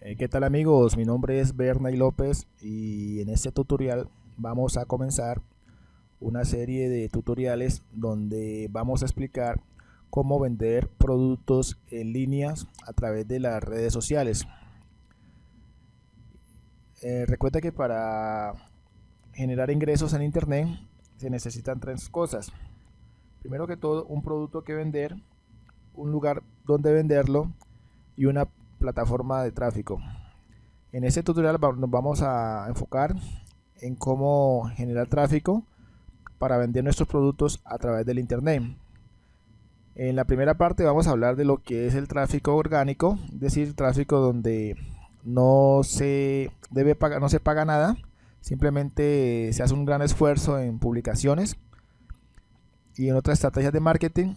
Eh, ¿Qué tal amigos? Mi nombre es Bernay López y en este tutorial vamos a comenzar una serie de tutoriales donde vamos a explicar cómo vender productos en líneas a través de las redes sociales. Eh, recuerda que para generar ingresos en internet se necesitan tres cosas. Primero que todo, un producto que vender, un lugar donde venderlo y una plataforma de tráfico. En este tutorial nos vamos a enfocar en cómo generar tráfico para vender nuestros productos a través del internet. En la primera parte vamos a hablar de lo que es el tráfico orgánico, es decir, tráfico donde no se debe pagar, no se paga nada, simplemente se hace un gran esfuerzo en publicaciones y en otras estrategias de marketing.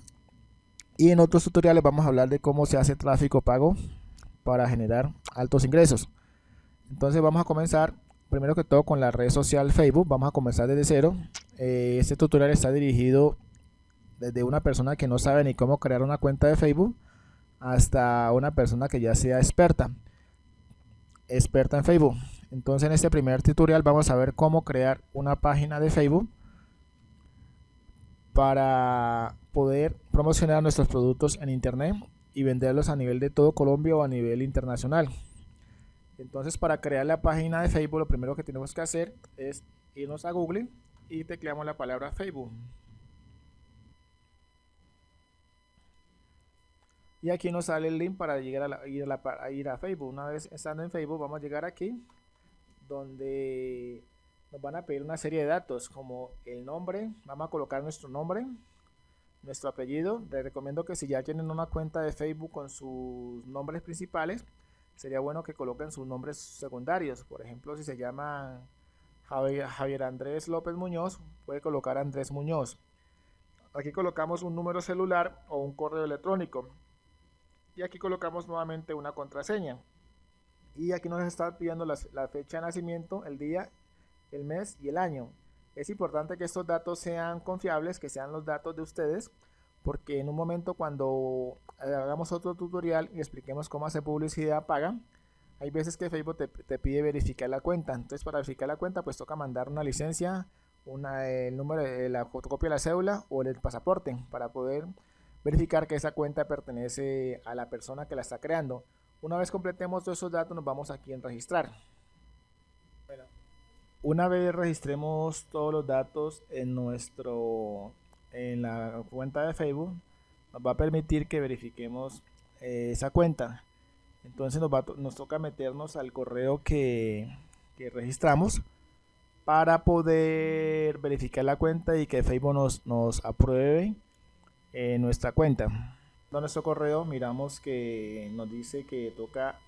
Y en otros tutoriales vamos a hablar de cómo se hace tráfico pago para generar altos ingresos. Entonces vamos a comenzar primero que todo con la red social Facebook. Vamos a comenzar desde cero. Eh, este tutorial está dirigido desde una persona que no sabe ni cómo crear una cuenta de Facebook hasta una persona que ya sea experta. Experta en Facebook. Entonces en este primer tutorial vamos a ver cómo crear una página de Facebook para poder promocionar nuestros productos en internet y venderlos a nivel de todo Colombia o a nivel internacional. Entonces para crear la página de Facebook lo primero que tenemos que hacer es irnos a Google y tecleamos la palabra Facebook. Y aquí nos sale el link para llegar a, ir, a ir a Facebook. Una vez estando en Facebook vamos a llegar aquí donde nos van a pedir una serie de datos como el nombre, vamos a colocar nuestro nombre, nuestro apellido. Les recomiendo que si ya tienen una cuenta de Facebook con sus nombres principales, sería bueno que coloquen sus nombres secundarios. Por ejemplo, si se llama Javier, Andrés López Muñoz, puede colocar Andrés Muñoz. Aquí colocamos un número celular o un correo electrónico. Y aquí colocamos nuevamente una contraseña. Y aquí nos está pidiendo la fecha de nacimiento, el día, el mes y el año. Es importante que estos datos sean confiables, que sean los datos de ustedes, porque en un momento cuando hagamos otro tutorial y expliquemos cómo hacer publicidad paga, hay veces que Facebook te, pide verificar la cuenta. Entonces para verificar la cuenta pues toca mandar una licencia, el número de la fotocopia de la cédula o el pasaporte para poder verificar que esa cuenta pertenece a la persona que la está creando. Una vez completemos todos esos datos nos vamos aquí en registrar. Una vez registremos todos los datos en nuestro en la cuenta de Facebook, nos va a permitir que verifiquemos eh, esa cuenta. Entonces nos, toca meternos al correo que, registramos para poder verificar la cuenta y que Facebook nos, nos apruebe eh, nuestra cuenta. En nuestro correo miramos que nos dice que toca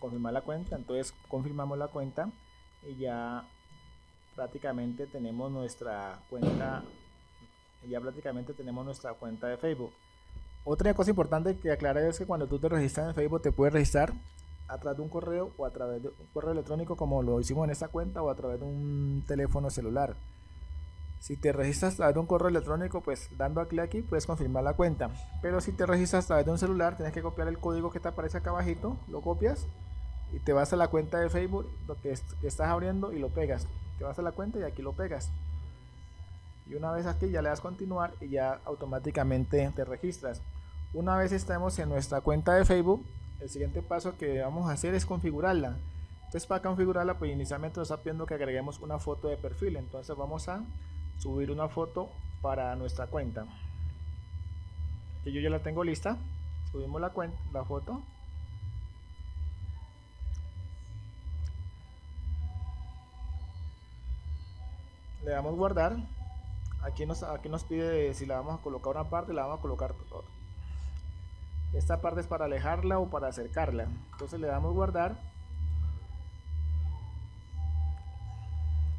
confirmar la cuenta, entonces confirmamos la cuenta y ya prácticamente tenemos nuestra cuenta ya prácticamente tenemos nuestra cuenta de Facebook. Otra cosa importante que aclarar es que cuando tú te registras en Facebook te puedes registrar a través de un correo o a través de un correo electrónico como lo hicimos en esta cuenta o a través de un teléfono celular. Si te registras a través de un correo electrónico pues dando clic aquí puedes confirmar la cuenta. Pero si te registras a través de un celular tienes que copiar el código que te aparece acá abajito lo copias y te vas a la cuenta de Facebook lo que estás abriendo y lo pegas te vas a la cuenta y aquí lo pegas. Y una vez aquí ya le das continuar y ya automáticamente te registras. Una vez estemos en nuestra cuenta de Facebook el siguiente paso que vamos a hacer es configurarla. Entonces para configurarla pues inicialmente nos está pidiendo que agreguemos una foto de perfil. Entonces vamos a subir una foto para nuestra cuenta. Que yo ya la tengo lista. Subimos la cuenta la foto le damos guardar. Aquí nos, aquí nos pide si la vamos a colocar una parte la vamos a colocar esta parte es para alejarla o para acercarla. Entonces le damos guardar.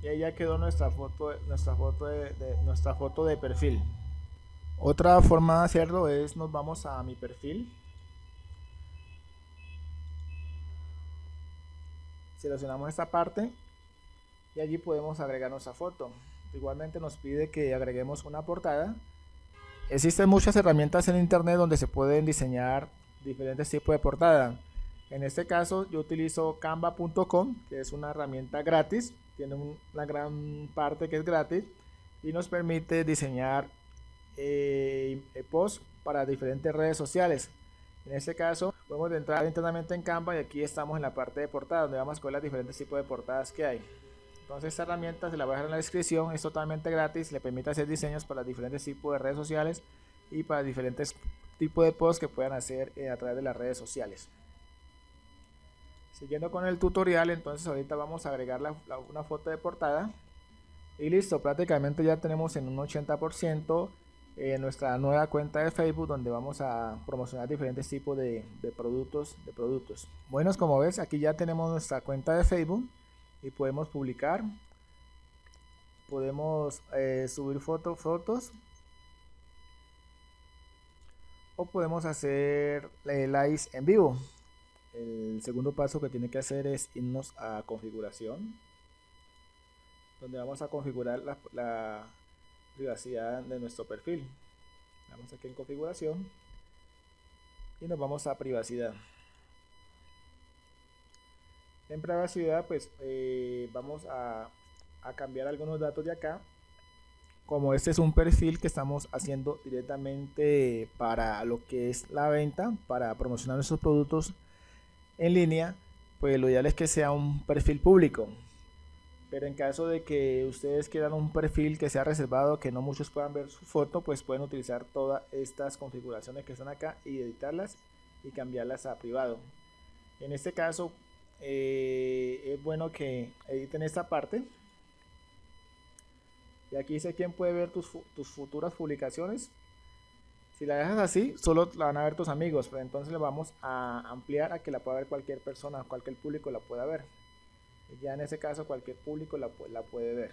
Y ahí ya quedó nuestra foto nuestra foto nuestra foto de perfil. Otra forma de hacerlo es nos vamos a mi perfil. Seleccionamos esta parte y allí podemos agregar nuestra foto. Igualmente nos pide que agreguemos una portada. Existen muchas herramientas en internet donde se pueden diseñar diferentes tipos de portada. En este caso yo utilizo canva.com, que es una herramienta gratis, tiene una gran parte que es gratis y nos permite diseñar eh, posts para diferentes redes sociales. En este caso, podemos entrar internamente en Canva y aquí estamos en la parte de portada, donde vamos a ver diferentes tipos de portadas que hay. Entonces esta herramienta se la voy a dejar en la descripción, es totalmente gratis, le permite hacer diseños para diferentes tipos de redes sociales y para diferentes tipos de posts que puedan hacer eh, a través de las redes sociales. Siguiendo con el tutorial, entonces ahorita vamos a agregar una foto de portada. Y listo, prácticamente ya tenemos en un 80% en nuestra nueva cuenta de Facebook donde vamos a promocionar diferentes tipos de, productos de productos buenos como ves aquí ya tenemos nuestra cuenta de Facebook y podemos publicar podemos eh, subir fotos fotos o podemos hacer eh, live en vivo el segundo paso que tiene que hacer es irnos a configuración donde vamos a configurar la privacidad de nuestro perfil. Vamos aquí en configuración y nos vamos a privacidad. En privacidad pues eh, vamos a, a cambiar algunos datos de acá como este es un perfil que estamos haciendo directamente para lo que es la venta, para promocionar nuestros productos en línea, pues lo ideal es que sea un perfil público. Pero en caso de que ustedes quieran un perfil que sea reservado, que no muchos puedan ver su foto, pues pueden utilizar todas estas configuraciones que están acá y editarlas y cambiarlas a privado. En este caso, eh, es bueno que editen esta parte. Y aquí dice quién puede ver tus, futuras publicaciones. Si la dejas así, solo la van a ver tus amigos, pero entonces le vamos a ampliar a que la pueda ver cualquier persona, cualquier público la pueda ver ya en ese caso cualquier público la, puede ver.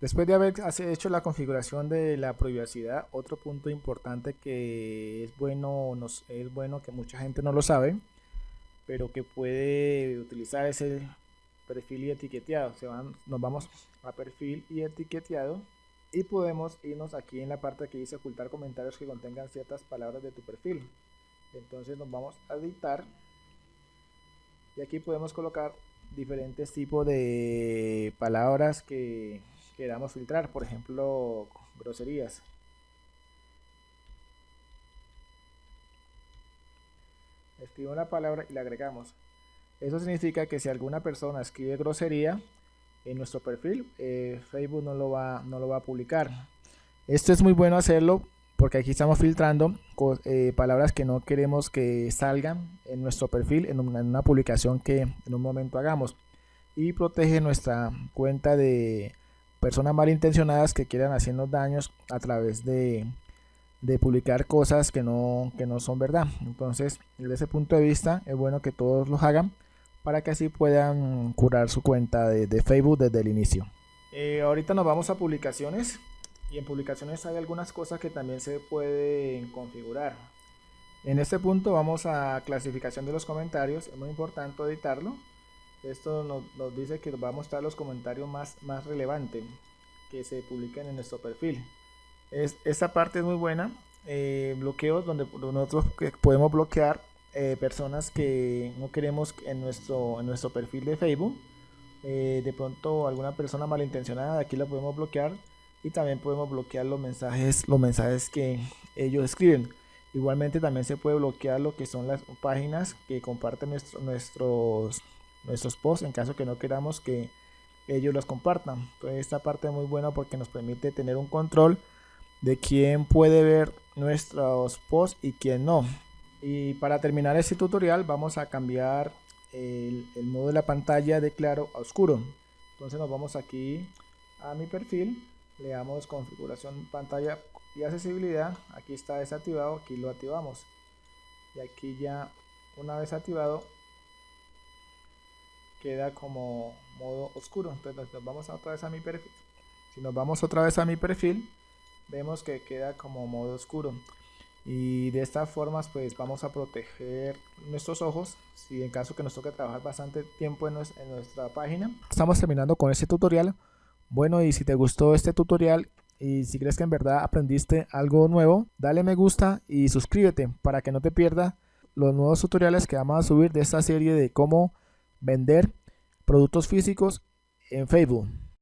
Después de haber hecho la configuración de la privacidad, otro punto importante que es bueno, es bueno que mucha gente no lo sabe, pero que puede utilizar ese perfil y etiqueteado. Nos vamos a perfil y etiqueteado y podemos irnos aquí en la parte que dice ocultar comentarios que contengan ciertas palabras de tu perfil. Entonces nos vamos a editar y aquí podemos colocar diferentes tipos de palabras que queramos filtrar, por ejemplo, groserías. Escribo una palabra y la agregamos. Eso significa que si alguna persona escribe grosería en nuestro perfil, eh, Facebook no lo, va, no lo va a publicar. Esto es muy bueno hacerlo porque aquí estamos filtrando eh, palabras que no queremos que salgan en nuestro perfil en una, publicación que en un momento hagamos y protege nuestra cuenta de personas malintencionadas que quieran hacernos daños a través de, publicar cosas que no, que no son verdad entonces desde ese punto de vista es bueno que todos los hagan para que así puedan curar su cuenta de, Facebook desde el inicio eh, ahorita nos vamos a publicaciones y en publicaciones hay algunas cosas que también se pueden configurar. En este punto vamos a clasificación de los comentarios, es muy importante editarlo. Esto nos, dice que va a mostrar los comentarios más, más relevantes que se publiquen en nuestro perfil. Es, esta parte es muy buena, eh, bloqueos donde nosotros podemos bloquear eh, personas que no queremos en nuestro, en nuestro perfil de Facebook. Eh, de pronto alguna persona malintencionada, aquí la podemos bloquear y también podemos bloquear los mensajes, los mensajes que ellos escriben. Igualmente también se puede bloquear lo que son las páginas que comparten nuestros, nuestros posts en caso que no queramos que ellos los compartan. Entonces esta parte es muy buena porque nos permite tener un control de quién puede ver nuestros posts y quién no. Y para terminar este tutorial vamos a cambiar el, modo de la pantalla de claro a oscuro. Entonces nos vamos aquí a mi perfil le damos configuración pantalla y accesibilidad aquí está desactivado aquí lo activamos y aquí ya una vez activado queda como modo oscuro entonces nos vamos otra vez a mi perfil si nos vamos otra vez a mi perfil vemos que queda como modo oscuro. Y de estas formas pues vamos a proteger nuestros ojos. Si en caso que nos toque trabajar bastante tiempo en, en nuestra página. Estamos terminando con este tutorial. Bueno, y si te gustó este tutorial y si crees que en verdad aprendiste algo nuevo, dale me gusta y suscríbete para que no te pierdas los nuevos tutoriales que vamos a subir de esta serie de cómo vender productos físicos en Facebook.